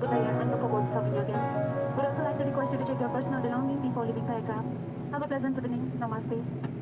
with and look forward to serving you again. Would also like to request you to check your personal belongings before leaving the aircraft. Have a pleasant evening. Namaste.